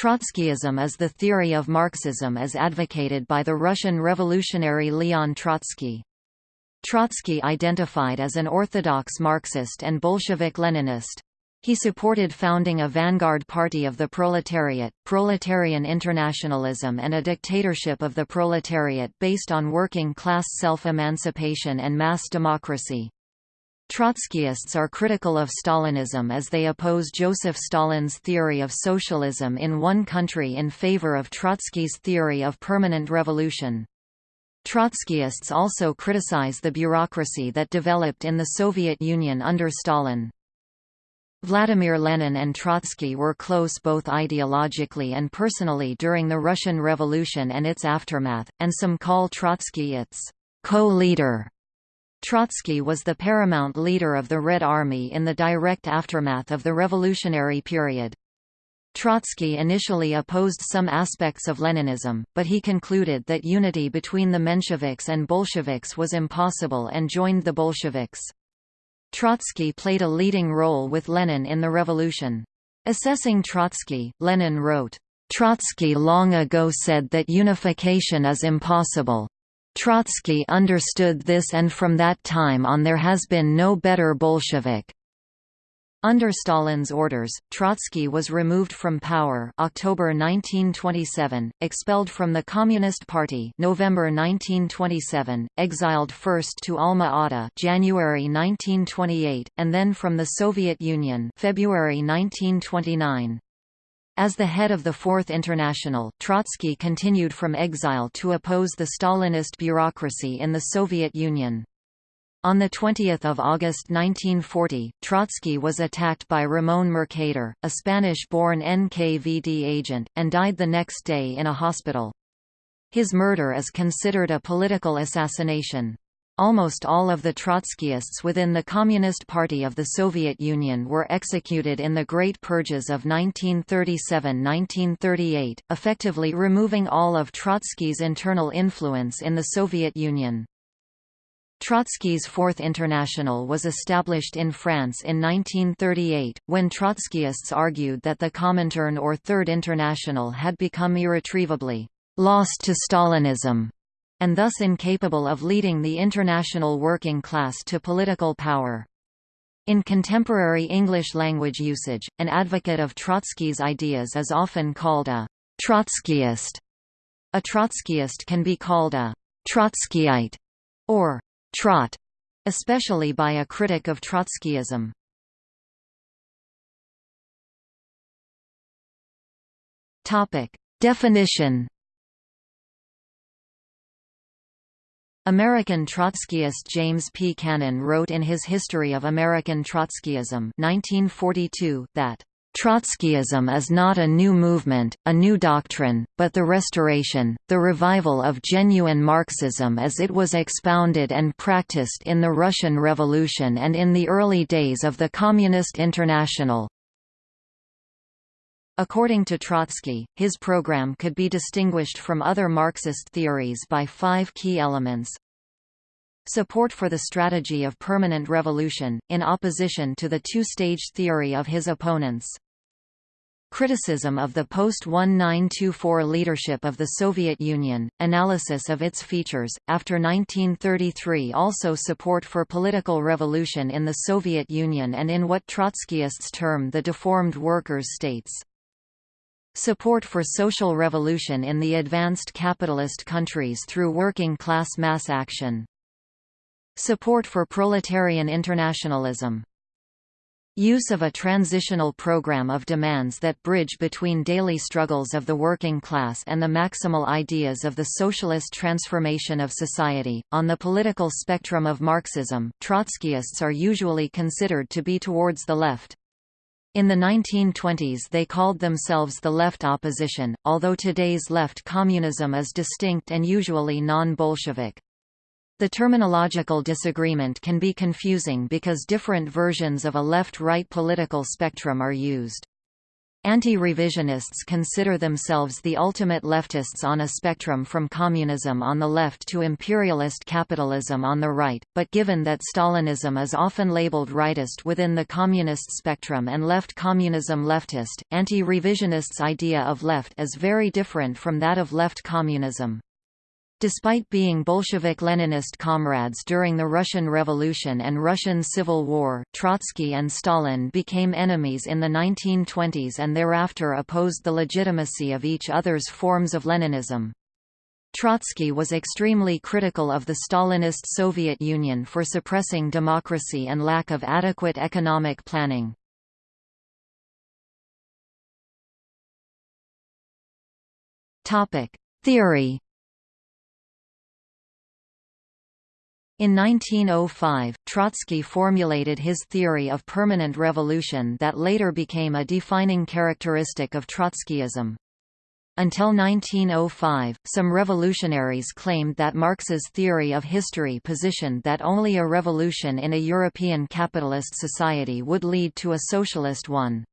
Trotskyism is the theory of Marxism as advocated by the Russian revolutionary Leon Trotsky. Trotsky identified as an orthodox Marxist and Bolshevik-Leninist. He supported founding a vanguard party of the proletariat, proletarian internationalism and a dictatorship of the proletariat based on working-class self-emancipation and mass democracy. Trotskyists are critical of Stalinism as they oppose Joseph Stalin's theory of socialism in one country in favor of Trotsky's theory of permanent revolution. Trotskyists also criticize the bureaucracy that developed in the Soviet Union under Stalin. Vladimir Lenin and Trotsky were close both ideologically and personally during the Russian Revolution and its aftermath, and some call Trotsky its co-leader. Trotsky was the paramount leader of the Red Army in the direct aftermath of the revolutionary period. Trotsky initially opposed some aspects of Leninism, but he concluded that unity between the Mensheviks and Bolsheviks was impossible and joined the Bolsheviks. Trotsky played a leading role with Lenin in the revolution. Assessing Trotsky, Lenin wrote, Trotsky long ago said that unification is impossible. Trotsky understood this and from that time on there has been no better Bolshevik. Under Stalin's orders, Trotsky was removed from power October 1927, expelled from the Communist Party November 1927, exiled first to Alma-Ata January 1928, and then from the Soviet Union February 1929. As the head of the Fourth International, Trotsky continued from exile to oppose the Stalinist bureaucracy in the Soviet Union. On 20 August 1940, Trotsky was attacked by Ramón Mercader, a Spanish-born NKVD agent, and died the next day in a hospital. His murder is considered a political assassination. Almost all of the Trotskyists within the Communist Party of the Soviet Union were executed in the Great Purges of 1937–1938, effectively removing all of Trotsky's internal influence in the Soviet Union. Trotsky's Fourth International was established in France in 1938, when Trotskyists argued that the Comintern or Third International had become irretrievably lost to Stalinism and thus incapable of leading the international working class to political power. In contemporary English language usage, an advocate of Trotsky's ideas is often called a Trotskyist. A Trotskyist can be called a Trotskyite or Trot, especially by a critic of Trotskyism. Topic: Definition American Trotskyist James P. Cannon wrote in his History of American Trotskyism 1942 that Trotskyism is not a new movement, a new doctrine, but the restoration, the revival of genuine Marxism as it was expounded and practiced in the Russian Revolution and in the early days of the Communist International. According to Trotsky, his program could be distinguished from other Marxist theories by five key elements. Support for the strategy of permanent revolution, in opposition to the two-stage theory of his opponents. Criticism of the post-1924 leadership of the Soviet Union, analysis of its features, after 1933 also support for political revolution in the Soviet Union and in what Trotskyists term the deformed workers' states. Support for social revolution in the advanced capitalist countries through working-class mass action. Support for proletarian internationalism. Use of a transitional program of demands that bridge between daily struggles of the working class and the maximal ideas of the socialist transformation of society. On the political spectrum of Marxism, Trotskyists are usually considered to be towards the left. In the 1920s they called themselves the left opposition, although today's left communism is distinct and usually non-Bolshevik. The terminological disagreement can be confusing because different versions of a left-right political spectrum are used. Anti-revisionists consider themselves the ultimate leftists on a spectrum from communism on the left to imperialist capitalism on the right, but given that Stalinism is often labeled rightist within the communist spectrum and left communism leftist, anti-revisionists' idea of left is very different from that of left communism. Despite being Bolshevik-Leninist comrades during the Russian Revolution and Russian Civil War, Trotsky and Stalin became enemies in the 1920s and thereafter opposed the legitimacy of each other's forms of Leninism. Trotsky was extremely critical of the Stalinist Soviet Union for suppressing democracy and lack of adequate economic planning. Theory In 1905, Trotsky formulated his theory of permanent revolution that later became a defining characteristic of Trotskyism. Until 1905, some revolutionaries claimed that Marx's theory of history positioned that only a revolution in a European capitalist society would lead to a socialist one.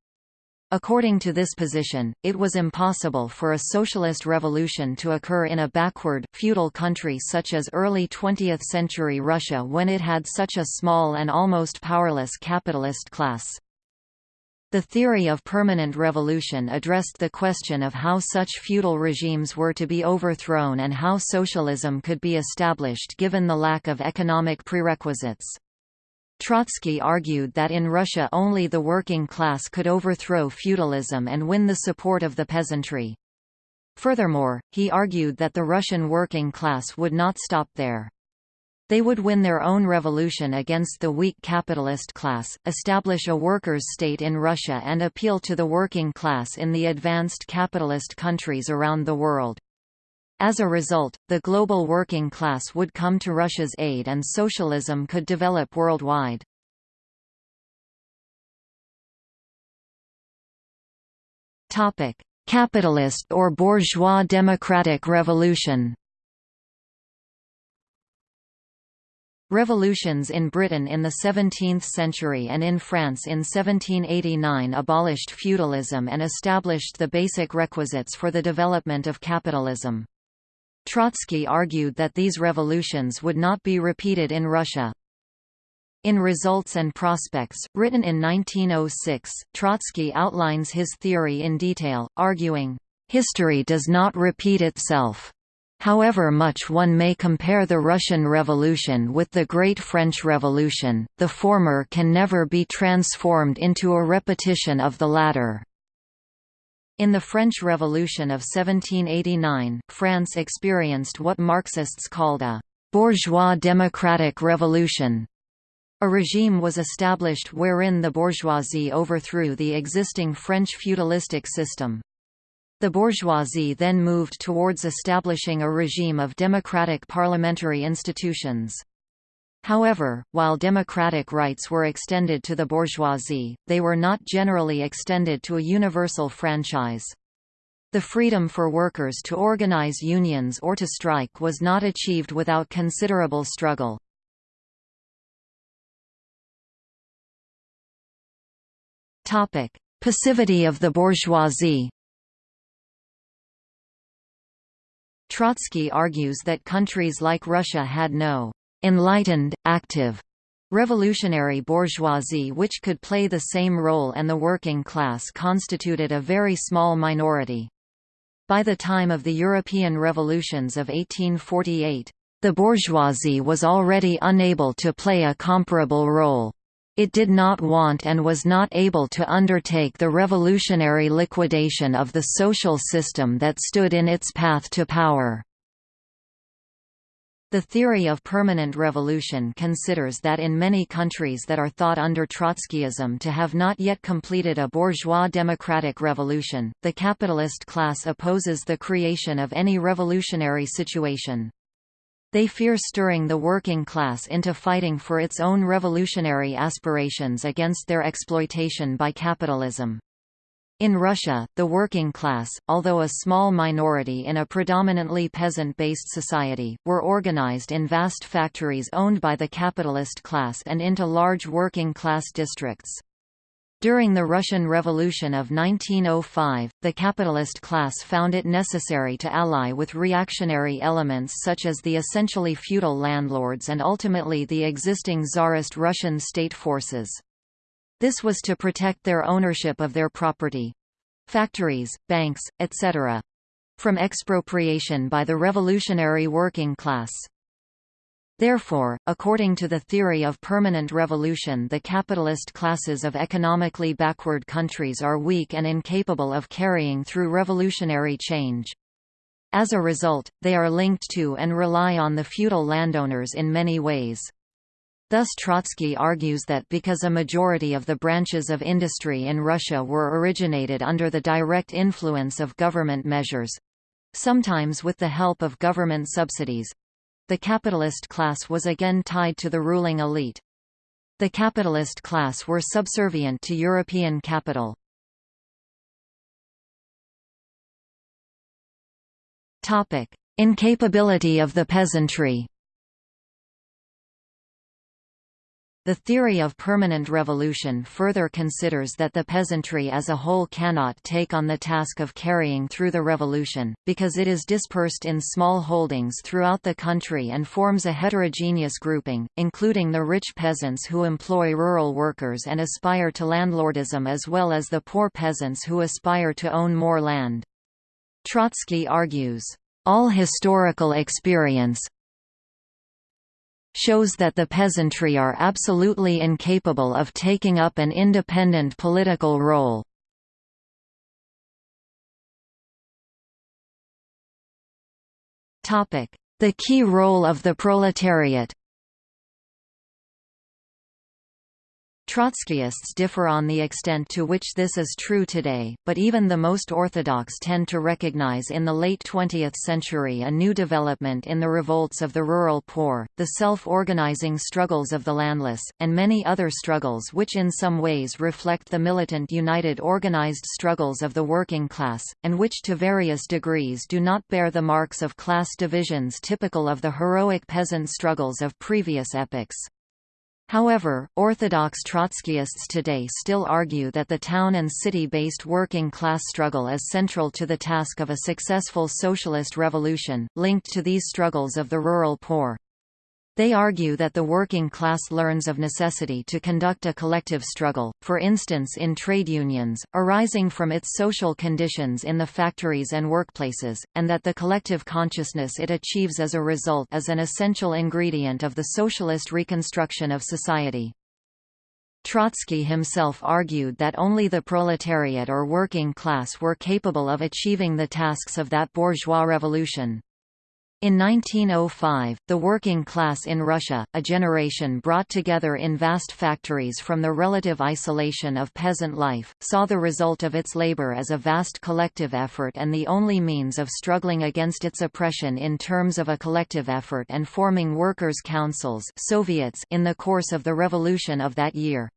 According to this position, it was impossible for a socialist revolution to occur in a backward, feudal country such as early 20th-century Russia when it had such a small and almost powerless capitalist class. The theory of permanent revolution addressed the question of how such feudal regimes were to be overthrown and how socialism could be established given the lack of economic prerequisites. Trotsky argued that in Russia only the working class could overthrow feudalism and win the support of the peasantry. Furthermore, he argued that the Russian working class would not stop there. They would win their own revolution against the weak capitalist class, establish a workers' state in Russia and appeal to the working class in the advanced capitalist countries around the world. As a result, the global working class would come to Russia's aid and socialism could develop worldwide. Capitalist or bourgeois democratic revolution Revolutions in Britain in the 17th century and in France in 1789 abolished feudalism and established the basic requisites for the development of capitalism. Trotsky argued that these revolutions would not be repeated in Russia. In Results and Prospects, written in 1906, Trotsky outlines his theory in detail, arguing, "...history does not repeat itself. However much one may compare the Russian Revolution with the Great French Revolution, the former can never be transformed into a repetition of the latter." In the French Revolution of 1789, France experienced what Marxists called a «bourgeois democratic revolution». A regime was established wherein the bourgeoisie overthrew the existing French feudalistic system. The bourgeoisie then moved towards establishing a regime of democratic parliamentary institutions. However, while democratic rights were extended to the bourgeoisie, they were not generally extended to a universal franchise. The freedom for workers to organize unions or to strike was not achieved without considerable struggle. Passivity of the bourgeoisie Trotsky argues that countries like Russia had no enlightened, active revolutionary bourgeoisie which could play the same role and the working class constituted a very small minority. By the time of the European revolutions of 1848, the bourgeoisie was already unable to play a comparable role. It did not want and was not able to undertake the revolutionary liquidation of the social system that stood in its path to power. The theory of permanent revolution considers that in many countries that are thought under Trotskyism to have not yet completed a bourgeois democratic revolution, the capitalist class opposes the creation of any revolutionary situation. They fear stirring the working class into fighting for its own revolutionary aspirations against their exploitation by capitalism. In Russia, the working class, although a small minority in a predominantly peasant-based society, were organized in vast factories owned by the capitalist class and into large working-class districts. During the Russian Revolution of 1905, the capitalist class found it necessary to ally with reactionary elements such as the essentially feudal landlords and ultimately the existing Tsarist Russian state forces. This was to protect their ownership of their property—factories, banks, etc. from expropriation by the revolutionary working class. Therefore, according to the theory of permanent revolution the capitalist classes of economically backward countries are weak and incapable of carrying through revolutionary change. As a result, they are linked to and rely on the feudal landowners in many ways. Thus Trotsky argues that because a majority of the branches of industry in Russia were originated under the direct influence of government measures—sometimes with the help of government subsidies, the capitalist class was again tied to the ruling elite. The capitalist class were subservient to European capital. Incapability of the peasantry The theory of permanent revolution further considers that the peasantry as a whole cannot take on the task of carrying through the revolution, because it is dispersed in small holdings throughout the country and forms a heterogeneous grouping, including the rich peasants who employ rural workers and aspire to landlordism as well as the poor peasants who aspire to own more land. Trotsky argues, all historical experience, shows that the peasantry are absolutely incapable of taking up an independent political role. The key role of the proletariat Trotskyists differ on the extent to which this is true today, but even the most orthodox tend to recognize in the late 20th century a new development in the revolts of the rural poor, the self-organizing struggles of the landless, and many other struggles which in some ways reflect the militant united organized struggles of the working class, and which to various degrees do not bear the marks of class divisions typical of the heroic peasant struggles of previous epochs. However, Orthodox Trotskyists today still argue that the town and city-based working-class struggle is central to the task of a successful socialist revolution, linked to these struggles of the rural poor. They argue that the working class learns of necessity to conduct a collective struggle, for instance in trade unions, arising from its social conditions in the factories and workplaces, and that the collective consciousness it achieves as a result is an essential ingredient of the socialist reconstruction of society. Trotsky himself argued that only the proletariat or working class were capable of achieving the tasks of that bourgeois revolution. In 1905, the working class in Russia, a generation brought together in vast factories from the relative isolation of peasant life, saw the result of its labor as a vast collective effort and the only means of struggling against its oppression in terms of a collective effort and forming workers' councils Soviets in the course of the revolution of that year.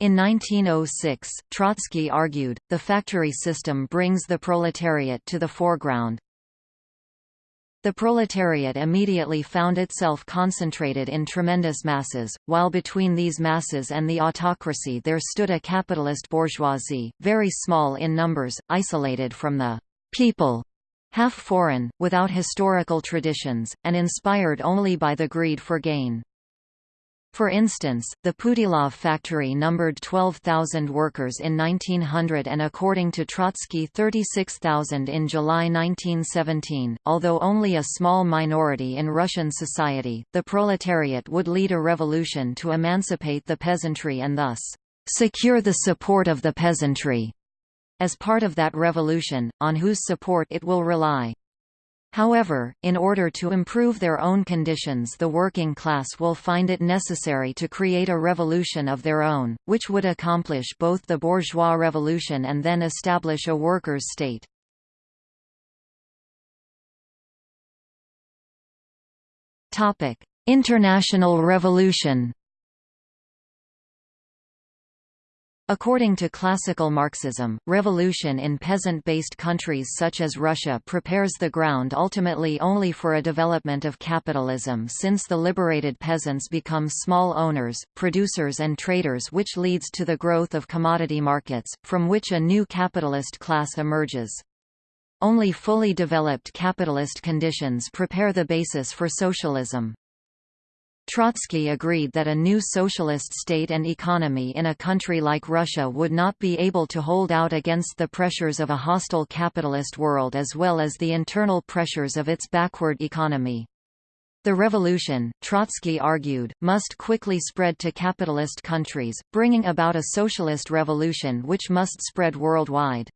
In 1906, Trotsky argued, the factory system brings the proletariat to the foreground, the proletariat immediately found itself concentrated in tremendous masses, while between these masses and the autocracy there stood a capitalist bourgeoisie, very small in numbers, isolated from the people, half foreign, without historical traditions, and inspired only by the greed for gain. For instance, the Putilov factory numbered 12,000 workers in 1900 and according to Trotsky 36,000 in July 1917. Although only a small minority in Russian society, the proletariat would lead a revolution to emancipate the peasantry and thus secure the support of the peasantry as part of that revolution, on whose support it will rely. However, in order to improve their own conditions the working class will find it necessary to create a revolution of their own, which would accomplish both the bourgeois revolution and then establish a workers' state. International revolution According to classical Marxism, revolution in peasant-based countries such as Russia prepares the ground ultimately only for a development of capitalism since the liberated peasants become small owners, producers and traders which leads to the growth of commodity markets, from which a new capitalist class emerges. Only fully developed capitalist conditions prepare the basis for socialism. Trotsky agreed that a new socialist state and economy in a country like Russia would not be able to hold out against the pressures of a hostile capitalist world as well as the internal pressures of its backward economy. The revolution, Trotsky argued, must quickly spread to capitalist countries, bringing about a socialist revolution which must spread worldwide.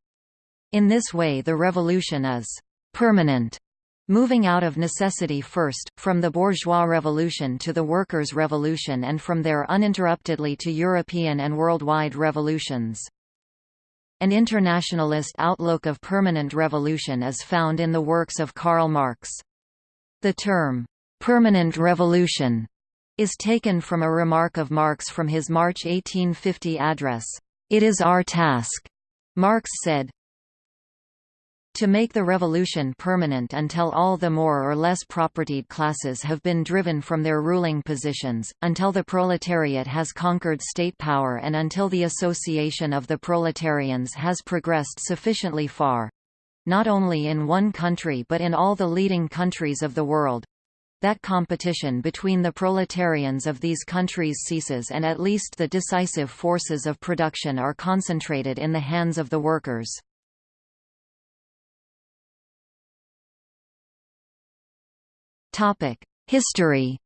In this way the revolution is permanent Moving out of necessity first, from the bourgeois revolution to the workers' revolution and from there uninterruptedly to European and worldwide revolutions. An internationalist outlook of permanent revolution is found in the works of Karl Marx. The term, "'permanent revolution' is taken from a remark of Marx from his March 1850 address, "'It is our task,' Marx said, to make the revolution permanent until all the more or less propertied classes have been driven from their ruling positions, until the proletariat has conquered state power and until the association of the proletarians has progressed sufficiently far—not only in one country but in all the leading countries of the world, that competition between the proletarians of these countries ceases and at least the decisive forces of production are concentrated in the hands of the workers. Topic: History.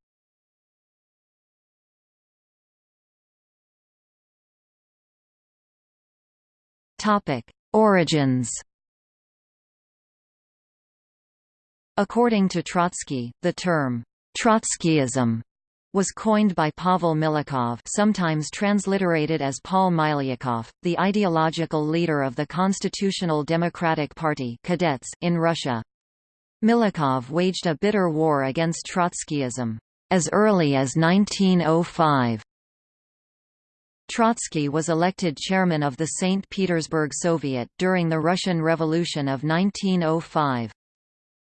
Topic: Origins. According to Trotsky, the term Trotskyism was coined by Pavel Milyukov sometimes transliterated as Paul Milyukov, the ideological leader of the Constitutional Democratic Party cadets in Russia. Milyukov waged a bitter war against Trotskyism. As early as 1905, Trotsky was elected chairman of the St. Petersburg Soviet during the Russian Revolution of 1905.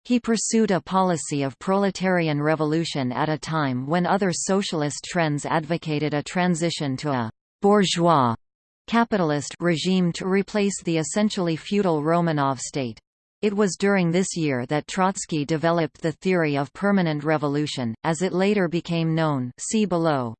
He pursued a policy of proletarian revolution at a time when other socialist trends advocated a transition to a «bourgeois» capitalist regime to replace the essentially feudal Romanov state. It was during this year that Trotsky developed the theory of permanent revolution, as it later became known see below.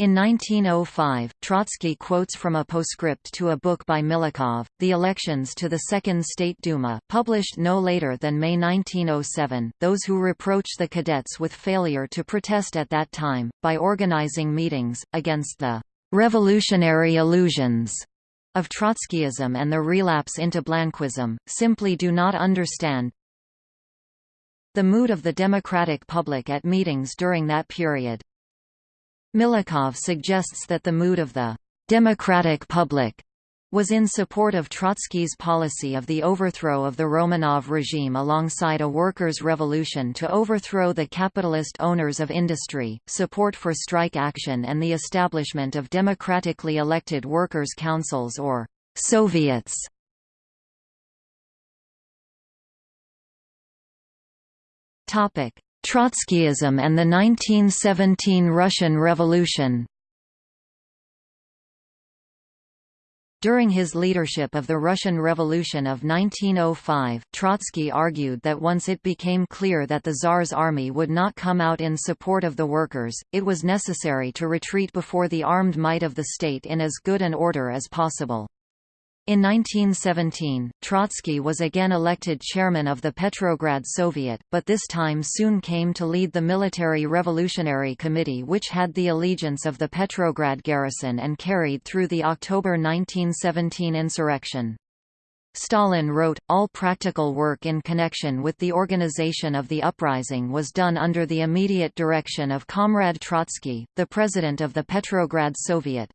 In 1905, Trotsky quotes from a postscript to a book by Milyukov, The Elections to the Second State Duma, published no later than May 1907, those who reproach the cadets with failure to protest at that time, by organizing meetings, against the revolutionary illusions of Trotskyism and the relapse into Blanquism, simply do not understand the mood of the democratic public at meetings during that period. Milyukov suggests that the mood of the democratic public was in support of Trotsky's policy of the overthrow of the Romanov regime alongside a workers' revolution to overthrow the capitalist owners of industry, support for strike action and the establishment of democratically elected workers' councils or «Soviets». Trotskyism and the 1917 Russian Revolution During his leadership of the Russian Revolution of 1905, Trotsky argued that once it became clear that the Tsar's army would not come out in support of the workers, it was necessary to retreat before the armed might of the state in as good an order as possible. In 1917, Trotsky was again elected chairman of the Petrograd Soviet, but this time soon came to lead the Military Revolutionary Committee which had the allegiance of the Petrograd garrison and carried through the October 1917 insurrection. Stalin wrote, all practical work in connection with the organization of the uprising was done under the immediate direction of Comrade Trotsky, the president of the Petrograd Soviet.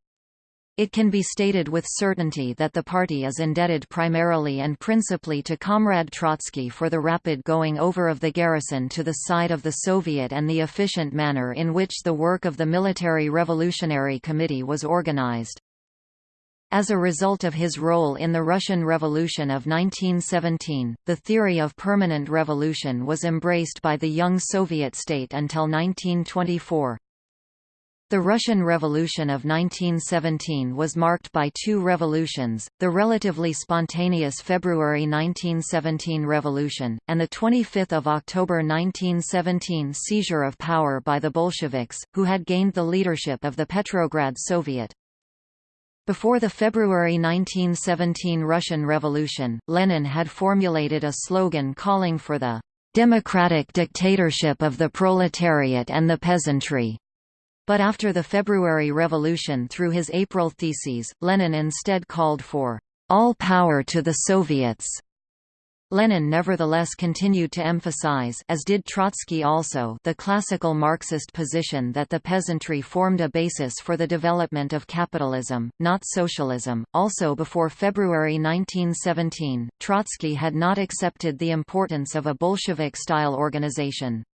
It can be stated with certainty that the party is indebted primarily and principally to Comrade Trotsky for the rapid going over of the garrison to the side of the Soviet and the efficient manner in which the work of the Military Revolutionary Committee was organized. As a result of his role in the Russian Revolution of 1917, the theory of permanent revolution was embraced by the young Soviet state until 1924. The Russian Revolution of 1917 was marked by two revolutions, the relatively spontaneous February 1917 revolution, and the 25 October 1917 seizure of power by the Bolsheviks, who had gained the leadership of the Petrograd Soviet. Before the February 1917 Russian Revolution, Lenin had formulated a slogan calling for the democratic dictatorship of the proletariat and the peasantry. But after the February Revolution through his April Theses, Lenin instead called for all power to the Soviets. Lenin nevertheless continued to emphasize as did Trotsky also the classical Marxist position that the peasantry formed a basis for the development of capitalism, not socialism. Also before February 1917, Trotsky had not accepted the importance of a Bolshevik-style organization.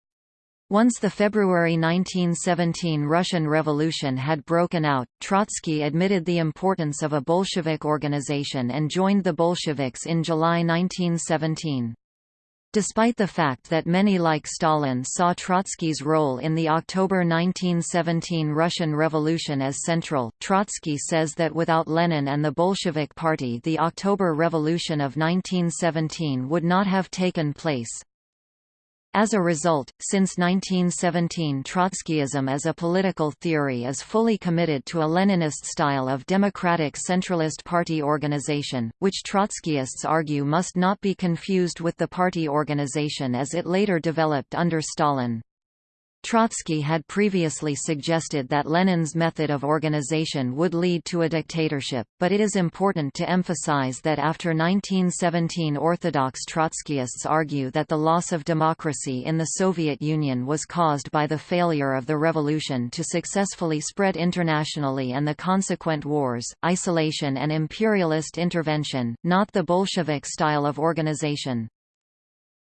Once the February 1917 Russian Revolution had broken out, Trotsky admitted the importance of a Bolshevik organization and joined the Bolsheviks in July 1917. Despite the fact that many like Stalin saw Trotsky's role in the October 1917 Russian Revolution as central, Trotsky says that without Lenin and the Bolshevik Party the October Revolution of 1917 would not have taken place. As a result, since 1917 Trotskyism as a political theory is fully committed to a Leninist style of democratic centralist party organization, which Trotskyists argue must not be confused with the party organization as it later developed under Stalin. Trotsky had previously suggested that Lenin's method of organization would lead to a dictatorship, but it is important to emphasize that after 1917 Orthodox Trotskyists argue that the loss of democracy in the Soviet Union was caused by the failure of the revolution to successfully spread internationally and the consequent wars, isolation and imperialist intervention, not the Bolshevik style of organization.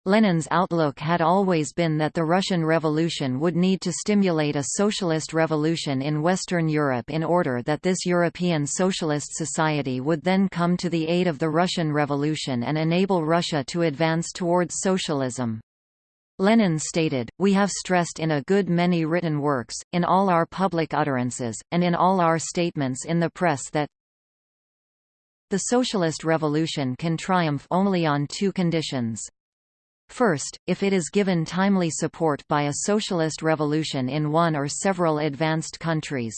Lenin's outlook had always been that the Russian Revolution would need to stimulate a socialist revolution in Western Europe in order that this European socialist society would then come to the aid of the Russian Revolution and enable Russia to advance towards socialism. Lenin stated, We have stressed in a good many written works, in all our public utterances, and in all our statements in the press that the socialist revolution can triumph only on two conditions. First, if it is given timely support by a socialist revolution in one or several advanced countries.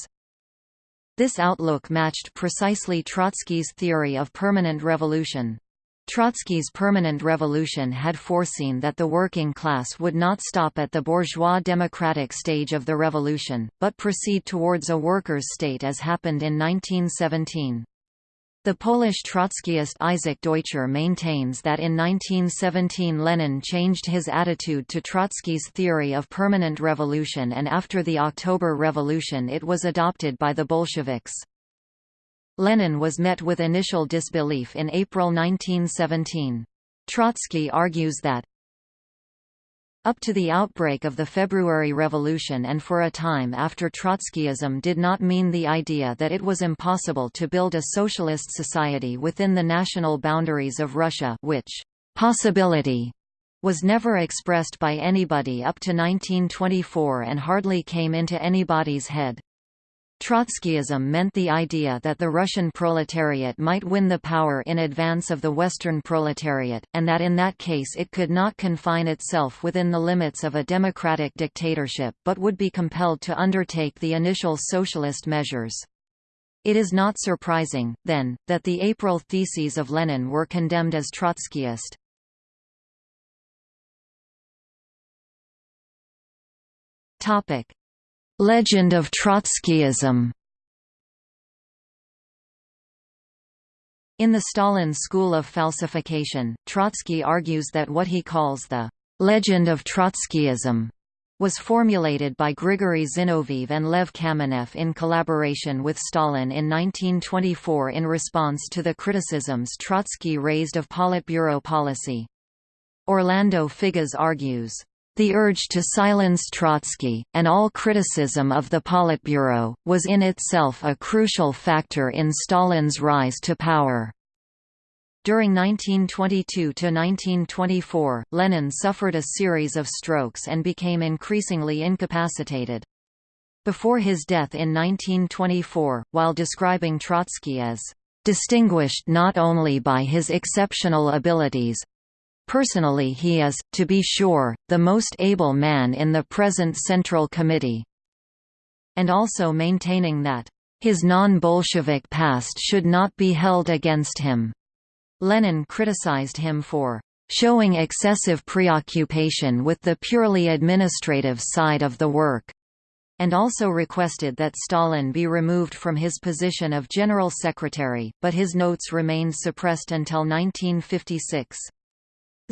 This outlook matched precisely Trotsky's theory of permanent revolution. Trotsky's permanent revolution had foreseen that the working class would not stop at the bourgeois democratic stage of the revolution, but proceed towards a workers' state as happened in 1917. The Polish Trotskyist Isaac Deutscher maintains that in 1917 Lenin changed his attitude to Trotsky's theory of permanent revolution and after the October Revolution it was adopted by the Bolsheviks. Lenin was met with initial disbelief in April 1917. Trotsky argues that, up to the outbreak of the February Revolution and for a time after Trotskyism did not mean the idea that it was impossible to build a socialist society within the national boundaries of Russia which possibility was never expressed by anybody up to 1924 and hardly came into anybody's head. Trotskyism meant the idea that the Russian proletariat might win the power in advance of the Western proletariat, and that in that case it could not confine itself within the limits of a democratic dictatorship but would be compelled to undertake the initial socialist measures. It is not surprising, then, that the April theses of Lenin were condemned as Trotskyist. Topic: Legend of Trotskyism In the Stalin school of falsification, Trotsky argues that what he calls the «legend of Trotskyism» was formulated by Grigory Zinoviev and Lev Kamenev in collaboration with Stalin in 1924 in response to the criticisms Trotsky raised of Politburo policy. Orlando Figes argues, The urge to silence Trotsky, and all criticism of the Politburo, was in itself a crucial factor in Stalin's rise to power. During 1922–1924, Lenin suffered a series of strokes and became increasingly incapacitated. Before his death in 1924, while describing Trotsky as distinguished not only by his exceptional abilities, Personally he is, to be sure, the most able man in the present Central Committee. And also maintaining that, "...his non-Bolshevik past should not be held against him." Lenin criticized him for showing excessive preoccupation with the purely administrative side of the work, and also requested that Stalin be removed from his position of General Secretary, but his notes remained suppressed until 1956.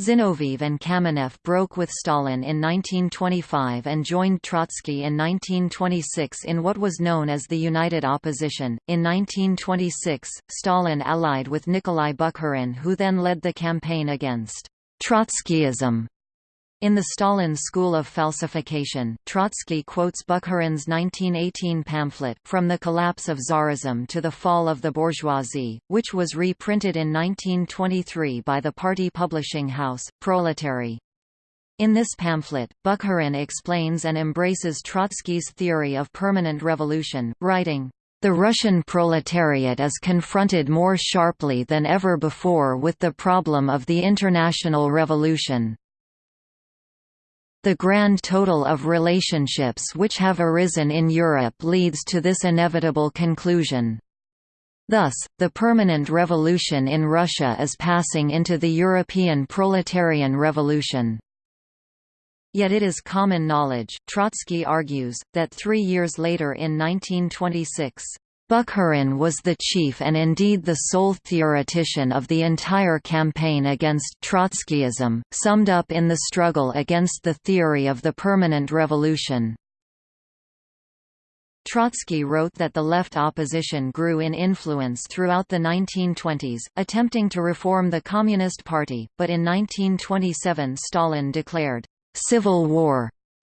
Zinoviev and Kamenev broke with Stalin in 1925 and joined Trotsky in 1926 in what was known as the United Opposition. In 1926, Stalin allied with Nikolai Bukharin, who then led the campaign against Trotskyism. In the Stalin School of Falsification, Trotsky quotes Bukharin's 1918 pamphlet From the Collapse of Tsarism to the Fall of the Bourgeoisie, which was reprinted in 1923 by the party publishing house, Proletary. In this pamphlet, Bukharin explains and embraces Trotsky's theory of permanent revolution, writing, the Russian proletariat is confronted more sharply than ever before with the problem of the international revolution. The grand total of relationships which have arisen in Europe leads to this inevitable conclusion. Thus, the permanent revolution in Russia is passing into the European proletarian revolution. Yet it is common knowledge, Trotsky argues, that three years later in 1926, Bukharin was the chief and indeed the sole theoretician of the entire campaign against Trotskyism, summed up in the struggle against the theory of the permanent revolution. Trotsky wrote that the left opposition grew in influence throughout the 1920s, attempting to reform the Communist Party, but in 1927 Stalin declared, "'civil war'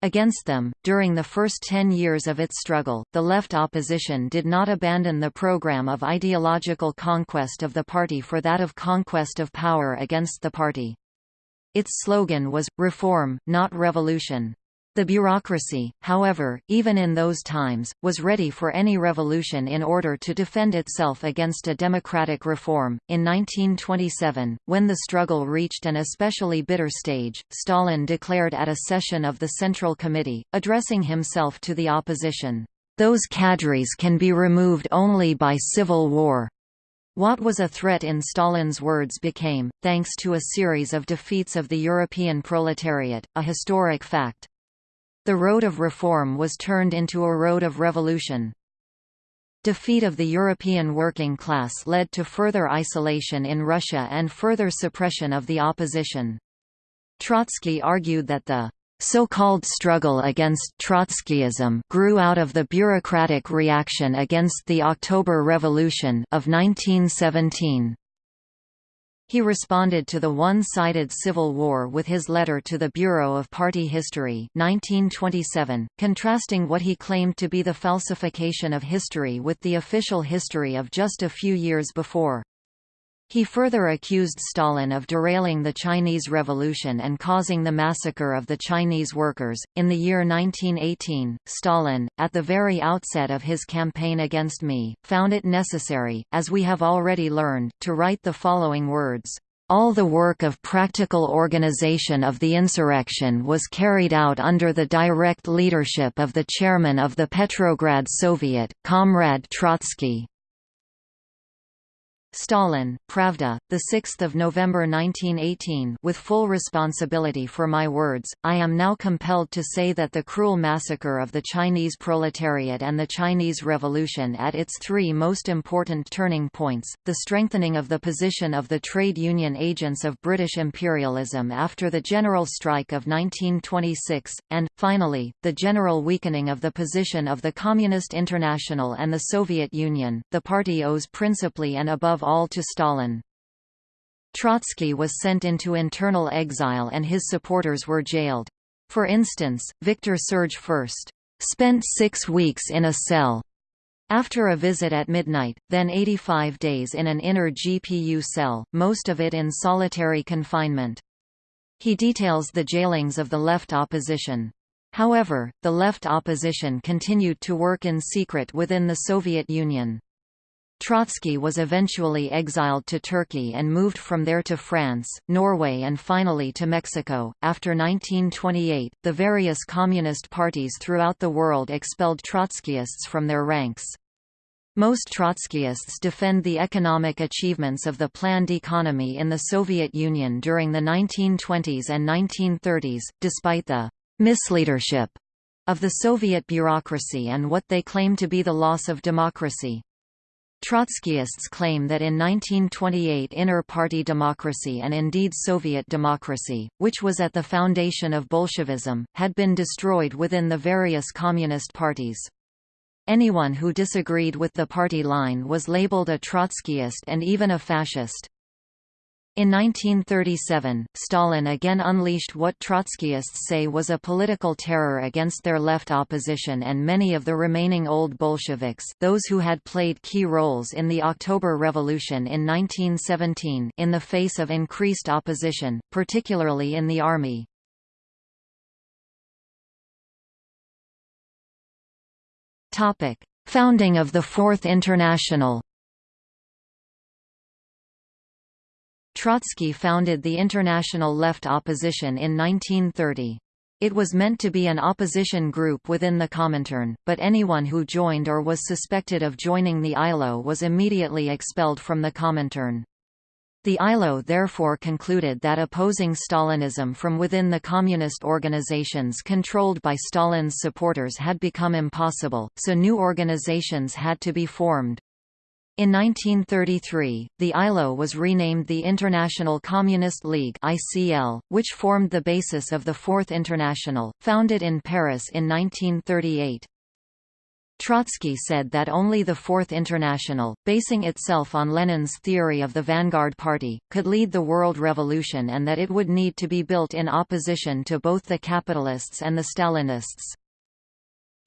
Against them, during the first ten years of its struggle, the left opposition did not abandon the program of ideological conquest of the party for that of conquest of power against the party. Its slogan was, reform, not revolution. The bureaucracy, however, even in those times, was ready for any revolution in order to defend itself against a democratic reform. In 1927, when the struggle reached an especially bitter stage, Stalin declared at a session of the Central Committee, addressing himself to the opposition, Those cadres can be removed only by civil war. What was a threat in Stalin's words became, thanks to a series of defeats of the European proletariat, a historic fact. The road of reform was turned into a road of revolution. Defeat of the European working class led to further isolation in Russia and further suppression of the opposition. Trotsky argued that the so-called struggle against Trotskyism grew out of the bureaucratic reaction against the October Revolution of 1917. He responded to the one-sided civil war with his letter to the Bureau of Party History 1927, contrasting what he claimed to be the falsification of history with the official history of just a few years before. He further accused Stalin of derailing the Chinese Revolution and causing the massacre of the Chinese workers. In the year 1918, Stalin, at the very outset of his campaign against me, found it necessary, as we have already learned, to write the following words. All the work of practical organization of the insurrection was carried out under the direct leadership of the chairman of the Petrograd Soviet, Comrade Trotsky. Stalin, Pravda, 6 November 1918 With full responsibility for my words, I am now compelled to say that the cruel massacre of the Chinese proletariat and the Chinese Revolution at its three most important turning points, the strengthening of the position of the trade union agents of British imperialism after the general strike of 1926, and, finally, the general weakening of the position of the Communist International and the Soviet Union, the party owes principally and above all to Stalin. Trotsky was sent into internal exile and his supporters were jailed. For instance, Victor Serge first spent six weeks in a cell after a visit at midnight, then 85 days in an inner GPU cell, most of it in solitary confinement. He details the jailings of the left opposition. However, the left opposition continued to work in secret within the Soviet Union. Trotsky was eventually exiled to Turkey and moved from there to France, Norway, and finally to Mexico. After 1928, the various communist parties throughout the world expelled Trotskyists from their ranks. Most Trotskyists defend the economic achievements of the planned economy in the Soviet Union during the 1920s and 1930s, despite the misleadership of the Soviet bureaucracy and what they claim to be the loss of democracy. Trotskyists claim that in 1928 inner-party democracy and indeed Soviet democracy, which was at the foundation of Bolshevism, had been destroyed within the various communist parties. Anyone who disagreed with the party line was labeled a Trotskyist and even a fascist. In 1937, Stalin again unleashed what Trotskyists say was a political terror against their left opposition and many of the remaining old Bolsheviks those who had played key roles in the October Revolution in 1917 in the face of increased opposition, particularly in the army. Founding of the Fourth International Trotsky founded the International Left Opposition in 1930. It was meant to be an opposition group within the Comintern, but anyone who joined or was suspected of joining the ILO was immediately expelled from the Comintern. The ILO therefore concluded that opposing Stalinism from within the communist organizations controlled by Stalin's supporters had become impossible, so new organizations had to be formed. In 1933, the ILO was renamed the International Communist League (ICL), which formed the basis of the Fourth International, founded in Paris in 1938. Trotsky said that only the Fourth International, basing itself on Lenin's theory of the vanguard party, could lead the world revolution and that it would need to be built in opposition to both the capitalists and the Stalinists.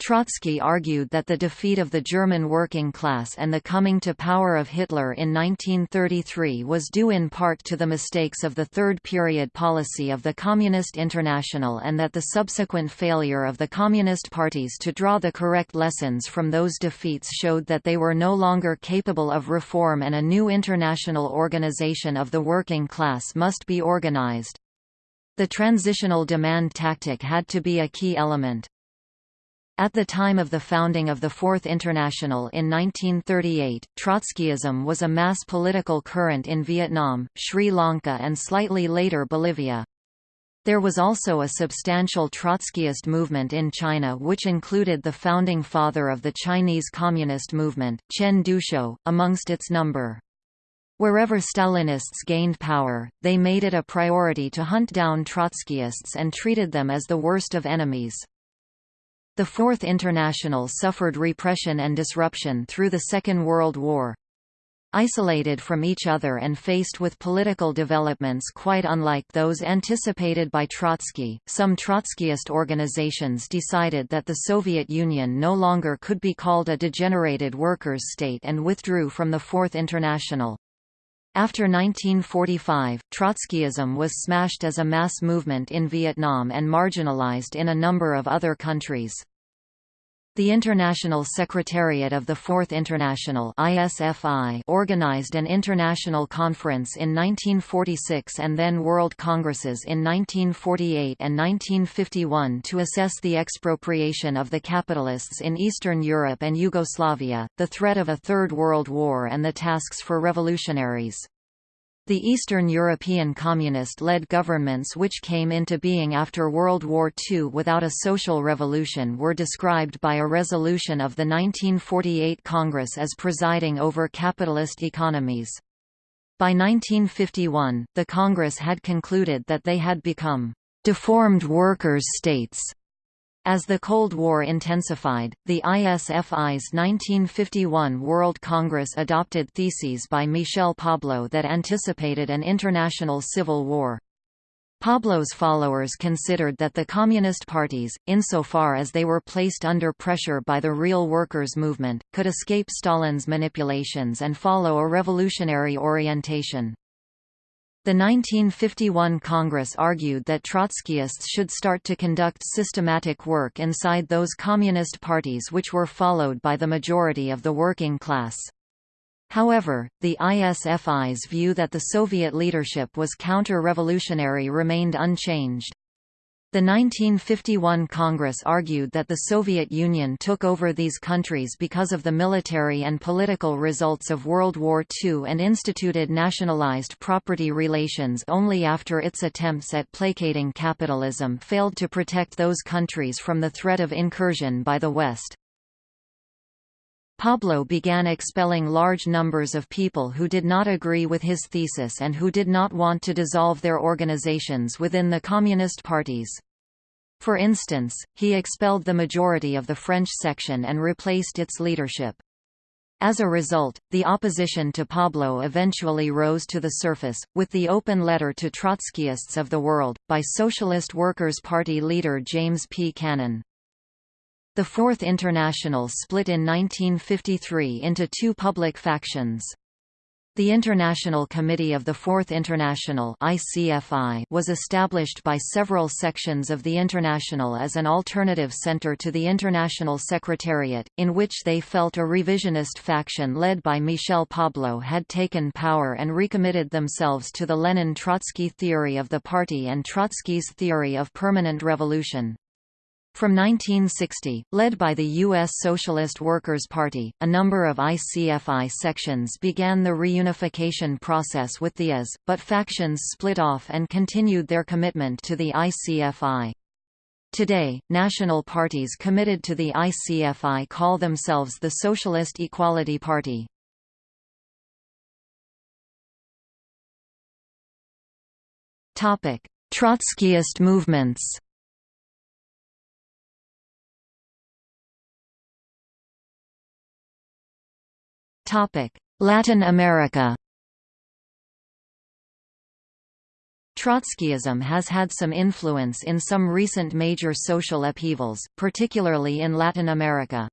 Trotsky argued that the defeat of the German working class and the coming to power of Hitler in 1933 was due in part to the mistakes of the Third Period policy of the Communist International and that the subsequent failure of the Communist parties to draw the correct lessons from those defeats showed that they were no longer capable of reform and a new international organization of the working class must be organized. The transitional demand tactic had to be a key element. At the time of the founding of the Fourth International in 1938, Trotskyism was a mass political current in Vietnam, Sri Lanka and slightly later Bolivia. There was also a substantial Trotskyist movement in China which included the founding father of the Chinese Communist movement, Chen Duxiu, amongst its number. Wherever Stalinists gained power, they made it a priority to hunt down Trotskyists and treated them as the worst of enemies. The Fourth International suffered repression and disruption through the Second World War. Isolated from each other and faced with political developments quite unlike those anticipated by Trotsky, some Trotskyist organizations decided that the Soviet Union no longer could be called a degenerated workers' state and withdrew from the Fourth International. After 1945, Trotskyism was smashed as a mass movement in Vietnam and marginalized in a number of other countries. The International Secretariat of the Fourth International ISFI organized an international conference in 1946 and then World Congresses in 1948 and 1951 to assess the expropriation of the capitalists in Eastern Europe and Yugoslavia, the threat of a Third World War and the tasks for revolutionaries. The Eastern European communist-led governments which came into being after World War II without a social revolution were described by a resolution of the 1948 Congress as presiding over capitalist economies. By 1951, the Congress had concluded that they had become deformed workers' states as the Cold War intensified, the ISFI's 1951 World Congress adopted theses by Michel Pablo that anticipated an international civil war. Pablo's followers considered that the communist parties, insofar as they were placed under pressure by the real workers' movement, could escape Stalin's manipulations and follow a revolutionary orientation. The 1951 Congress argued that Trotskyists should start to conduct systematic work inside those communist parties which were followed by the majority of the working class. However, the ISFI's view that the Soviet leadership was counter-revolutionary remained unchanged. The 1951 Congress argued that the Soviet Union took over these countries because of the military and political results of World War II and instituted nationalized property relations only after its attempts at placating capitalism failed to protect those countries from the threat of incursion by the West. Pablo began expelling large numbers of people who did not agree with his thesis and who did not want to dissolve their organizations within the communist parties. For instance, he expelled the majority of the French section and replaced its leadership. As a result, the opposition to Pablo eventually rose to the surface, with the open letter to Trotskyists of the world, by Socialist Workers' Party leader James P. Cannon. The Fourth International split in 1953 into two public factions. The International Committee of the Fourth International was established by several sections of the International as an alternative center to the International Secretariat, in which they felt a revisionist faction led by Michel Pablo had taken power and recommitted themselves to the Lenin-Trotsky theory of the party and Trotsky's theory of permanent revolution. From 1960, led by the U.S. Socialist Workers' Party, a number of ICFI sections began the reunification process with the IS, but factions split off and continued their commitment to the ICFI. Today, national parties committed to the ICFI call themselves the Socialist Equality Party. Trotskyist movements Latin America Trotskyism has had some influence in some recent major social upheavals, particularly in Latin America.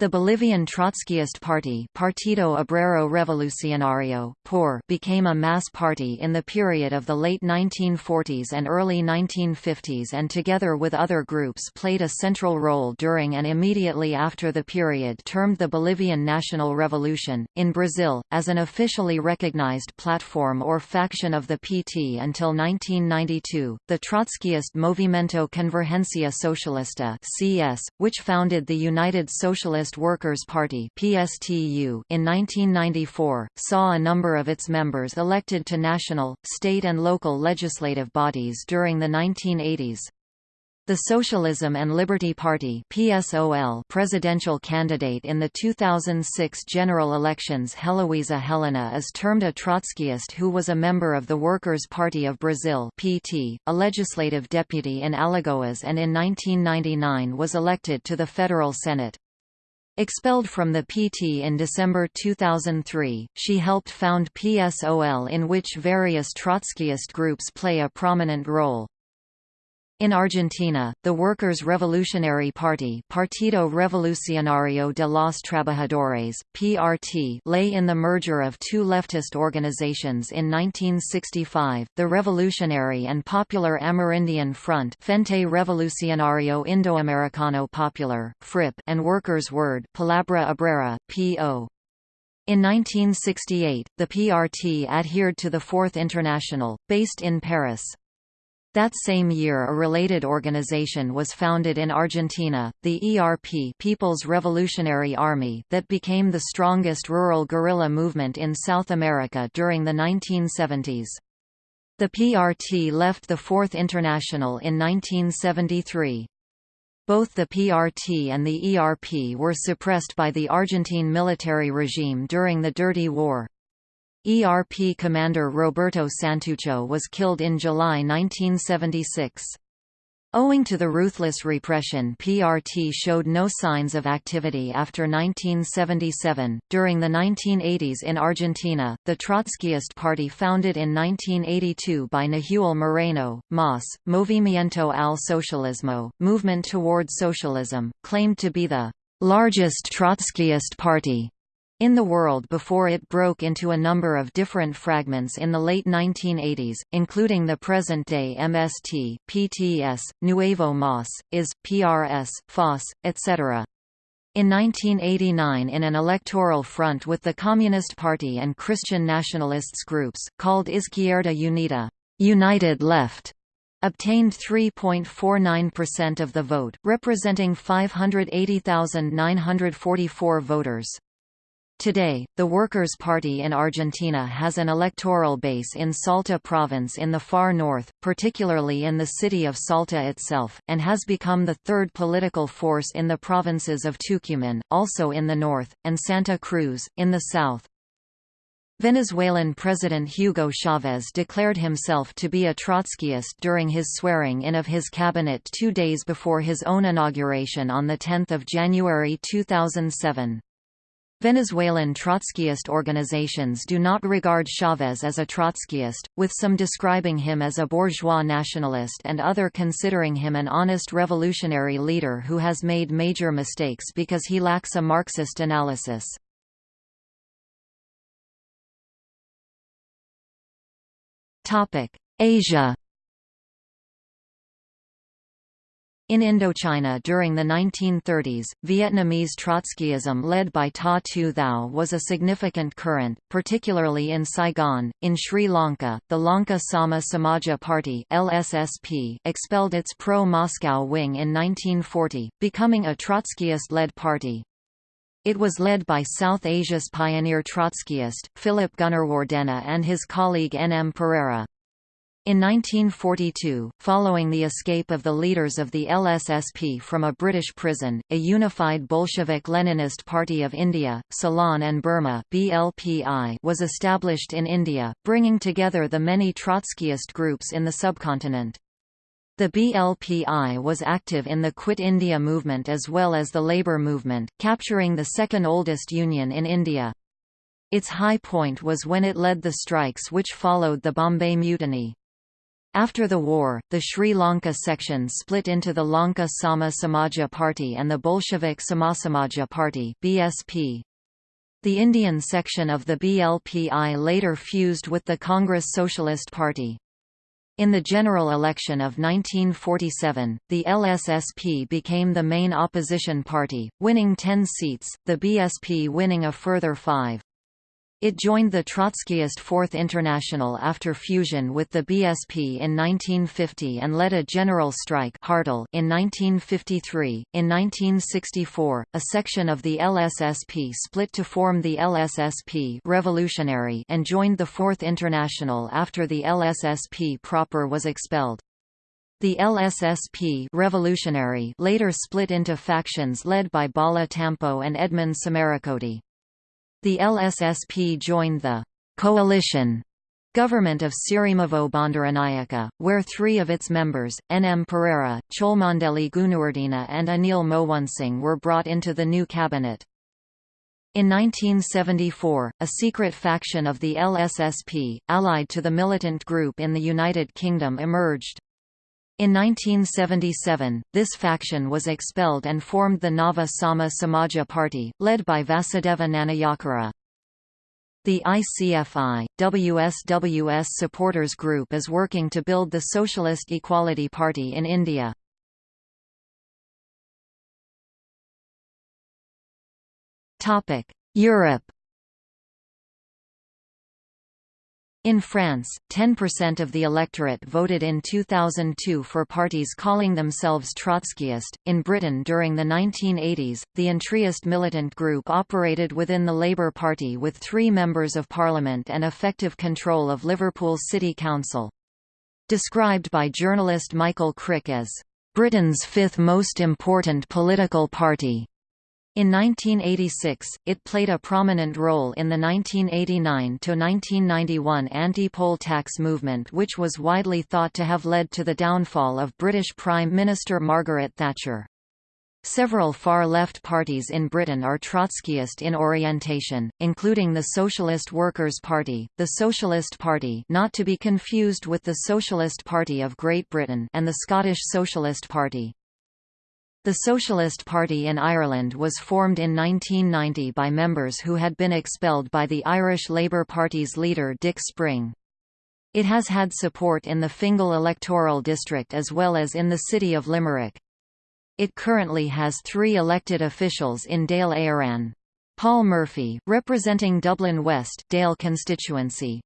The Bolivian Trotskyist Party Partido Obrero Revolucionario POR became a mass party in the period of the late 1940s and early 1950s and together with other groups played a central role during and immediately after the period termed the Bolivian National Revolution. In Brazil, as an officially recognized platform or faction of the PT until 1992, the Trotskyist Movimento Convergencia Socialista CS, which founded the United Socialist Workers' Party (PSTU) in 1994, saw a number of its members elected to national, state and local legislative bodies during the 1980s. The Socialism and Liberty Party PSOL presidential candidate in the 2006 general elections Heloísa Helena is termed a Trotskyist who was a member of the Workers' Party of Brazil PT, a legislative deputy in Alagoas and in 1999 was elected to the federal Senate. Expelled from the PT in December 2003, she helped found PSOL in which various Trotskyist groups play a prominent role. In Argentina, the Workers' Revolutionary Party Partido Revolucionario de los Trabajadores, PRT lay in the merger of two leftist organizations in 1965, the Revolutionary and Popular Amerindian Front Frente Revolucionario Indoamericano Popular, FRIP and Workers' Word Palabra Obrera, PO. In 1968, the PRT adhered to the Fourth International, based in Paris. That same year a related organization was founded in Argentina, the ERP People's Revolutionary Army that became the strongest rural guerrilla movement in South America during the 1970s. The PRT left the Fourth International in 1973. Both the PRT and the ERP were suppressed by the Argentine military regime during the Dirty War. ERP commander Roberto Santucho was killed in July 1976. Owing to the ruthless repression, PRT showed no signs of activity after 1977. During the 1980s in Argentina, the Trotskyist Party, founded in 1982 by Nahuel Moreno, MAS, Movimiento al Socialismo, Movement Toward Socialism, claimed to be the largest Trotskyist party in the world before it broke into a number of different fragments in the late 1980s, including the present-day MST, PTS, Nuevo MAS, IS, PRS, FAS, etc. In 1989 in an electoral front with the Communist Party and Christian nationalists groups, called Izquierda Unida United Left, obtained 3.49% of the vote, representing 580,944 voters. Today, the Workers' Party in Argentina has an electoral base in Salta province in the far north, particularly in the city of Salta itself, and has become the third political force in the provinces of Tucumán, also in the north, and Santa Cruz, in the south. Venezuelan President Hugo Chavez declared himself to be a Trotskyist during his swearing-in of his cabinet two days before his own inauguration on 10 January 2007. Venezuelan Trotskyist organizations do not regard Chavez as a Trotskyist, with some describing him as a bourgeois nationalist and other considering him an honest revolutionary leader who has made major mistakes because he lacks a Marxist analysis. Asia In Indochina during the 1930s, Vietnamese Trotskyism led by Ta Thu Thau was a significant current, particularly in Saigon. In Sri Lanka, the Lanka Sama Samaja Party (LSSP) expelled its pro-Moscow wing in 1940, becoming a Trotskyist-led party. It was led by South Asia's pioneer Trotskyist, Philip Gunawardena and his colleague N. M. Perera. In 1942, following the escape of the leaders of the LSSP from a British prison, a unified Bolshevik-Leninist Party of India, Ceylon and Burma BLPI was established in India, bringing together the many Trotskyist groups in the subcontinent. The BLPI was active in the Quit India movement as well as the labour movement, capturing the second oldest union in India. Its high point was when it led the strikes which followed the Bombay Mutiny. After the war, the Sri Lanka section split into the Lanka Sama Samaja Party and the Bolshevik Samasamaja Party BSP. The Indian section of the BLPI later fused with the Congress Socialist Party. In the general election of 1947, the LSSP became the main opposition party, winning 10 seats, the BSP winning a further five. It joined the Trotskyist Fourth International after fusion with the BSP in 1950 and led a general strike in 1953. In 1964, a section of the LSSP split to form the LSSP Revolutionary and joined the Fourth International after the LSSP proper was expelled. The LSSP Revolutionary later split into factions led by Bala Tampo and Edmund Samarakkody. The LSSP joined the «coalition» government of Sirimavo Bandaranaike, where three of its members, N. M. Perera, Cholmondeley Gunawardena and Anil Moonesinghe were brought into the new cabinet. In 1974, a secret faction of the LSSP, allied to the militant group in the United Kingdom emerged. In 1977, this faction was expelled and formed the Nava Sama Samaja Party, led by Vasudeva Nanayakkara. The ICFI, WSWS supporters group is working to build the Socialist Equality Party in India. Europe In France, 10% of the electorate voted in 2002 for parties calling themselves Trotskyist. In Britain during the 1980s, the Entryist militant group operated within the Labour Party with three members of parliament and effective control of Liverpool City Council. Described by journalist Michael Crick as, Britain's fifth most important political party. In 1986, it played a prominent role in the 1989–1991 anti-poll tax movement which was widely thought to have led to the downfall of British Prime Minister Margaret Thatcher. Several far-left parties in Britain are Trotskyist in orientation, including the Socialist Workers' Party, the Socialist Party not to be confused with the Socialist Party of Great Britain and the Scottish Socialist Party. The Socialist Party in Ireland was formed in 1990 by members who had been expelled by the Irish Labour Party's leader Dick Spring. It has had support in the Fingal electoral district as well as in the city of Limerick. It currently has three elected officials in Dáil Éireann. Paul Murphy, representing Dublin West Dáil constituency,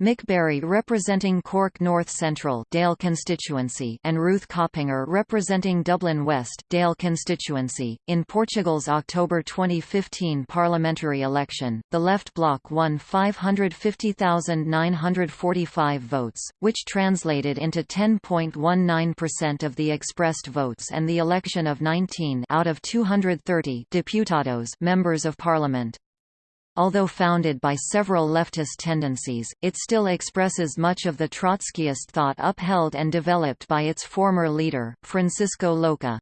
Mick Barry representing Cork North Central Dáil constituency and Ruth Coppinger representing Dublin West Dáil constituency. In Portugal's October 2015 parliamentary election, the left bloc won 550,945 votes, which translated into 10.19% of the expressed votes and the election of 19 out of 230 deputados members of parliament. Although founded by several leftist tendencies, it still expresses much of the Trotskyist thought upheld and developed by its former leader, Francisco Louçã.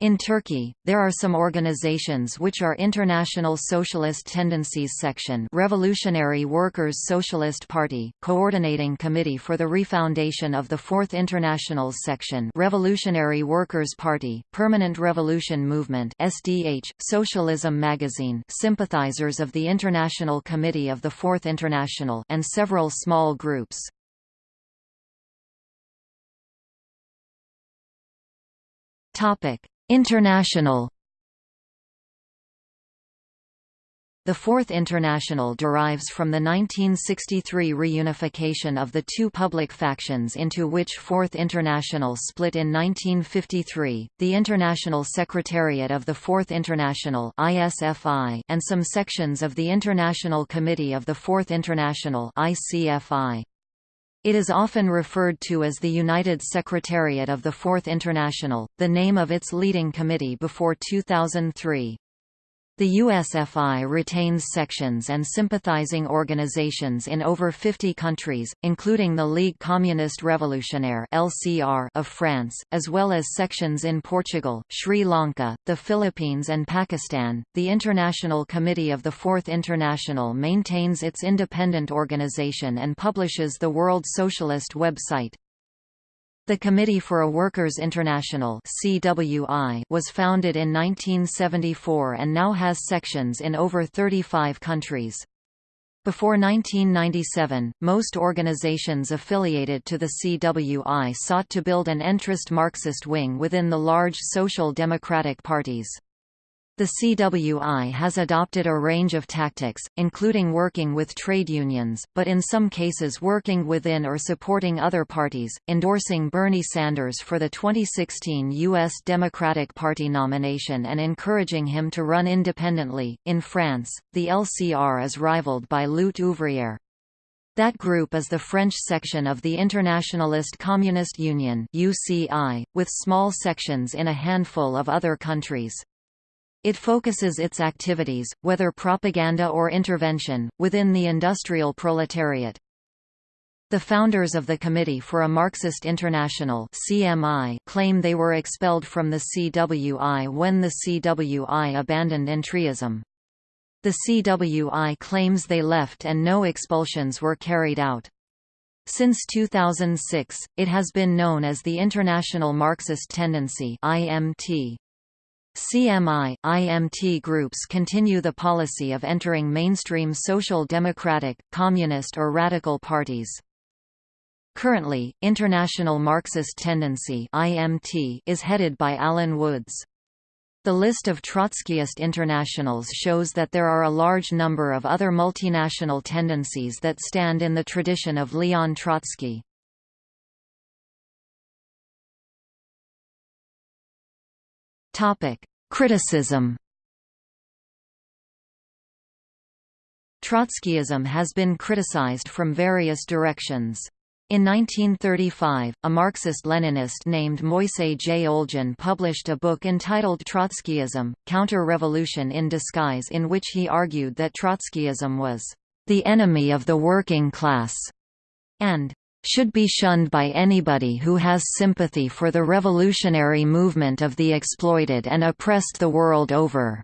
In Turkey, there are some organizations which are International Socialist Tendencies Section Revolutionary Workers' Socialist Party, Coordinating Committee for the Refoundation of the Fourth Internationals Section Revolutionary Workers' Party, Permanent Revolution Movement SDH, Socialism Magazine Sympathizers of the International Committee of the Fourth International and several small groups. Topic International The Fourth International derives from the 1963 reunification of the two public factions into which Fourth International split in 1953, the International Secretariat of the Fourth International and some sections of the International Committee of the Fourth International ICFI. It is often referred to as the United Secretariat of the Fourth International, the name of its leading committee before 2003. The USFI retains sections and sympathizing organizations in over 50 countries, including the Ligue Communiste Révolutionnaire (LCR) of France, as well as sections in Portugal, Sri Lanka, the Philippines and Pakistan. The International Committee of the Fourth International maintains its independent organization and publishes the World Socialist website. The Committee for a Workers' International (CWI) was founded in 1974 and now has sections in over 35 countries. Before 1997, most organizations affiliated to the CWI sought to build an entrist Marxist wing within the large social democratic parties. The CWI has adopted a range of tactics, including working with trade unions, but in some cases working within or supporting other parties, endorsing Bernie Sanders for the 2016 U.S. Democratic Party nomination and encouraging him to run independently. In France, the LCR is rivaled by Lutte ouvrière. That group is the French section of the Internationalist Communist Union (UCI), with small sections in a handful of other countries. It focuses its activities, whether propaganda or intervention, within the industrial proletariat. The founders of the Committee for a Marxist International CMI claim they were expelled from the CWI when the CWI abandoned entryism. The CWI claims they left and no expulsions were carried out. Since 2006, it has been known as the International Marxist Tendency IMT. CMI, IMT groups continue the policy of entering mainstream social democratic, communist or radical parties. Currently, International Marxist Tendency IMT is headed by Alan Woods. The list of Trotskyist internationals shows that there are a large number of other multinational tendencies that stand in the tradition of Leon Trotsky. Topic: Criticism. Trotskyism has been criticized from various directions. In 1935, a Marxist-Leninist named Moisey J. Olgin published a book entitled Trotskyism, Counter-Revolution in Disguise in which he argued that Trotskyism was the enemy of the working class and should be shunned by anybody who has sympathy for the revolutionary movement of the exploited and oppressed the world over.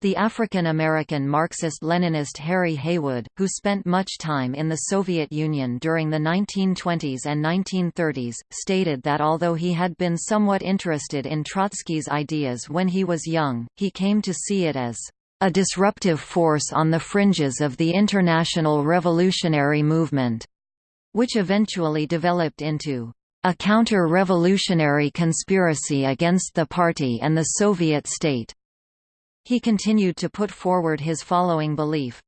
The African-American Marxist-Leninist Harry Haywood, who spent much time in the Soviet Union during the 1920s and 1930s, stated that although he had been somewhat interested in Trotsky's ideas when he was young, he came to see it as a disruptive force on the fringes of the international revolutionary movement, which eventually developed into a counter-revolutionary conspiracy against the party and the Soviet state. He continued to put forward his following belief.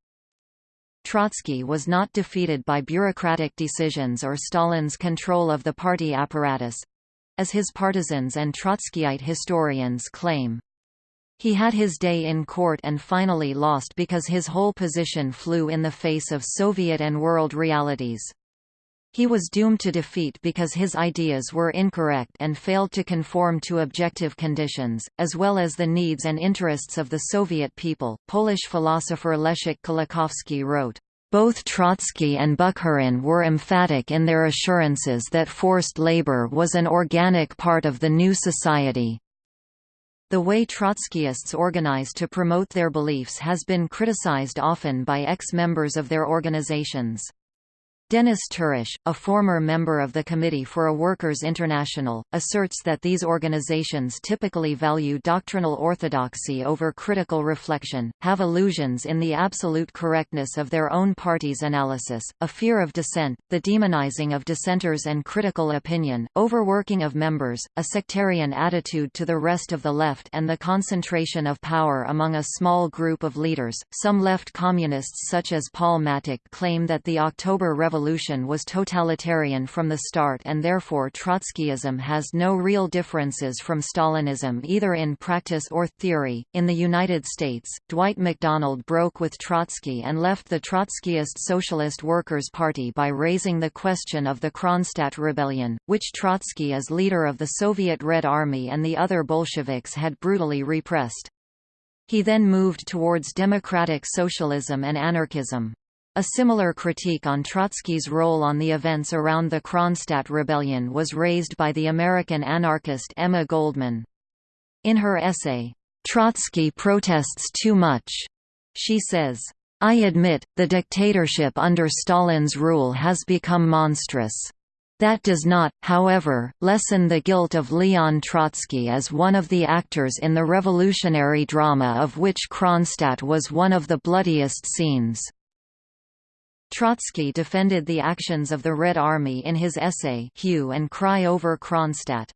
Trotsky was not defeated by bureaucratic decisions or Stalin's control of the party apparatus—as his partisans and Trotskyite historians claim. He had his day in court and finally lost because his whole position flew in the face of Soviet and world realities. He was doomed to defeat because his ideas were incorrect and failed to conform to objective conditions, as well as the needs and interests of the Soviet people. Polish philosopher Leszek Kolakowski wrote, both Trotsky and Bukharin were emphatic in their assurances that forced labor was an organic part of the new society. The way Trotskyists organize to promote their beliefs has been criticized often by ex-members of their organizations. Denis Tourish, a former member of the Committee for a Workers' International, asserts that these organizations typically value doctrinal orthodoxy over critical reflection, have illusions in the absolute correctness of their own party's analysis, a fear of dissent, the demonizing of dissenters and critical opinion, overworking of members, a sectarian attitude to the rest of the left and the concentration of power among a small group of leaders. Some left communists such as Paul Mattick claim that the October Revolution revolution was totalitarian from the start and therefore Trotskyism has no real differences from Stalinism either in practice or theory. In the United States, Dwight MacDonald broke with Trotsky and left the Trotskyist Socialist Workers' Party by raising the question of the Kronstadt Rebellion, which Trotsky as leader of the Soviet Red Army and the other Bolsheviks had brutally repressed. He then moved towards democratic socialism and anarchism. A similar critique on Trotsky's role on the events around the Kronstadt Rebellion was raised by the American anarchist Emma Goldman. In her essay, "'Trotsky Protests Too Much' she says, I admit, the dictatorship under Stalin's rule has become monstrous. That does not, however, lessen the guilt of Leon Trotsky as one of the actors in the revolutionary drama of which Kronstadt was one of the bloodiest scenes. Trotsky defended the actions of the Red Army in his essay Hue and Cry over Kronstadt.